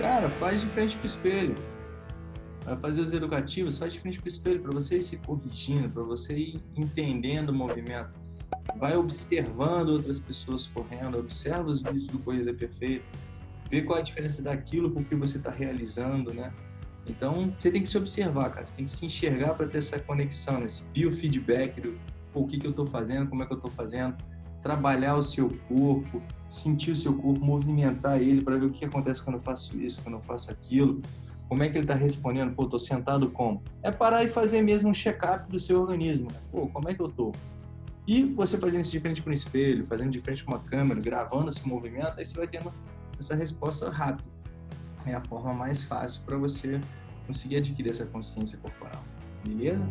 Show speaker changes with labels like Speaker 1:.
Speaker 1: Cara, faz de frente pro espelho. Vai fazer os educativos, faz de frente pro espelho, para você ir se corrigindo, para você ir entendendo o movimento. Vai observando outras pessoas correndo, observa os vídeos do Corrida Perfeita, vê qual é a diferença daquilo porque você está realizando, né? Então, você tem que se observar, cara. Você tem que se enxergar para ter essa conexão, né? esse biofeedback do o que, que eu estou fazendo, como é que eu estou fazendo. Trabalhar o seu corpo, sentir o seu corpo, movimentar ele para ver o que acontece quando eu faço isso, quando eu faço aquilo. Como é que ele está respondendo? Pô, tô sentado como? É parar e fazer mesmo um check-up do seu organismo. Pô, como é que eu tô? E você fazendo isso de frente para um espelho, fazendo de frente com uma câmera, gravando esse movimento, aí você vai tendo essa resposta rápida. É a forma mais fácil para você conseguir adquirir essa consciência corporal. Beleza?